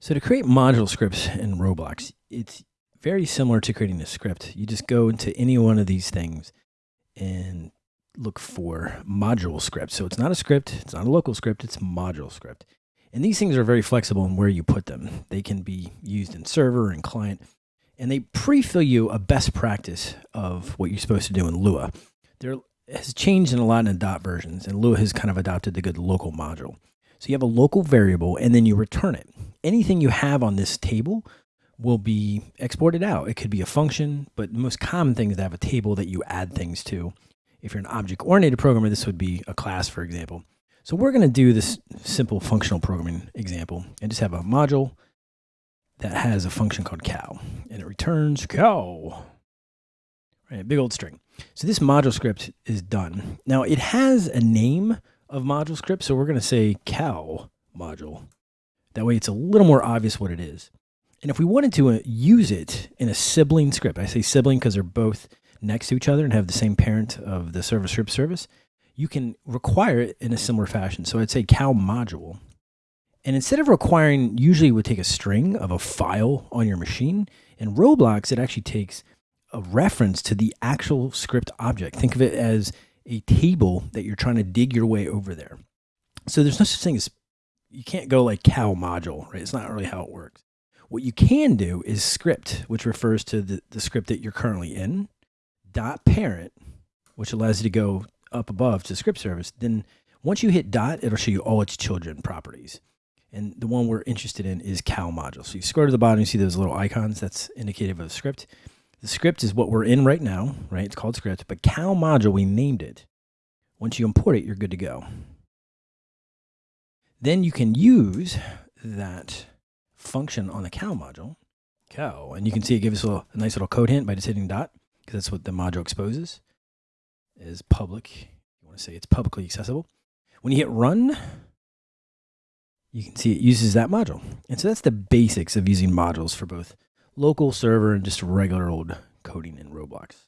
So to create module scripts in Roblox, it's very similar to creating a script. You just go into any one of these things and look for module script. So it's not a script, it's not a local script, it's module script. And these things are very flexible in where you put them. They can be used in server and client, and they pre-fill you a best practice of what you're supposed to do in Lua. There has changed in a lot in dot versions, and Lua has kind of adopted the good local module. So you have a local variable and then you return it. Anything you have on this table will be exported out. It could be a function, but the most common thing is to have a table that you add things to. If you're an object-oriented programmer, this would be a class, for example. So we're going to do this simple functional programming example and just have a module that has a function called cow, and it returns cow. Right, big old string. So this module script is done. Now it has a name of module script. So we're going to say cow module. That way it's a little more obvious what it is. And if we wanted to uh, use it in a sibling script, I say sibling because they're both next to each other and have the same parent of the server script service, you can require it in a similar fashion. So I'd say cow module. And instead of requiring, usually it would take a string of a file on your machine. In Roblox, it actually takes a reference to the actual script object. Think of it as a table that you're trying to dig your way over there. So there's no such thing as you can't go like cow module, right? It's not really how it works. What you can do is script, which refers to the, the script that you're currently in, dot parent, which allows you to go up above to script service. Then once you hit dot, it'll show you all its children properties. And the one we're interested in is cow module. So you scroll to the bottom, you see those little icons. That's indicative of a script. The script is what we're in right now, right? It's called script, but cow module, we named it. Once you import it, you're good to go. Then you can use that function on the cow module, cow, and you can see it gives us a, little, a nice little code hint by just hitting dot, because that's what the module exposes, is public. You want to say it's publicly accessible. When you hit run, you can see it uses that module. And so that's the basics of using modules for both local server and just regular old coding in Roblox.